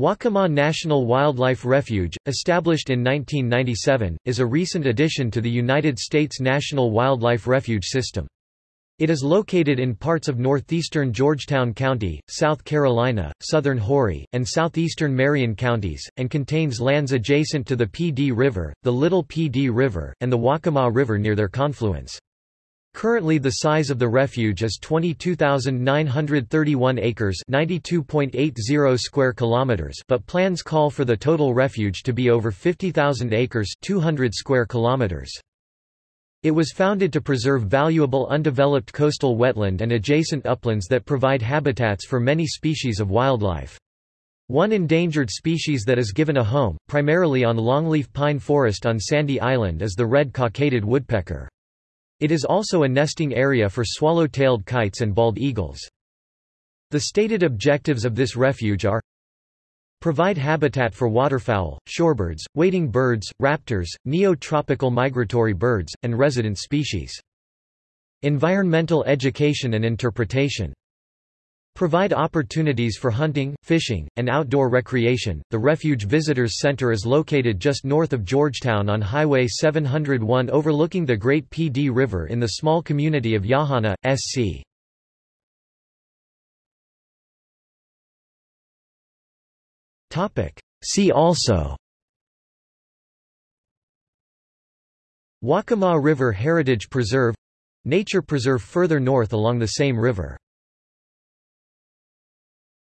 Waccamaw National Wildlife Refuge, established in 1997, is a recent addition to the United States National Wildlife Refuge system. It is located in parts of northeastern Georgetown County, South Carolina, southern Horry, and southeastern Marion counties, and contains lands adjacent to the Pee Dee River, the Little Pee Dee River, and the Waccamaw River near their confluence. Currently the size of the refuge is 22,931 acres 92.80 square kilometers but plans call for the total refuge to be over 50,000 acres 200 square kilometers. It was founded to preserve valuable undeveloped coastal wetland and adjacent uplands that provide habitats for many species of wildlife. One endangered species that is given a home, primarily on longleaf pine forest on Sandy Island is the red cockaded woodpecker. It is also a nesting area for swallow-tailed kites and bald eagles. The stated objectives of this refuge are Provide habitat for waterfowl, shorebirds, wading birds, raptors, neo-tropical migratory birds, and resident species. Environmental education and interpretation Provide opportunities for hunting, fishing, and outdoor recreation. The Refuge Visitors Center is located just north of Georgetown on Highway 701 overlooking the Great Dee River in the small community of Yauhannah, SC. Topic: See also Waccamaw River Heritage Preserve Nature preserve further north along the same river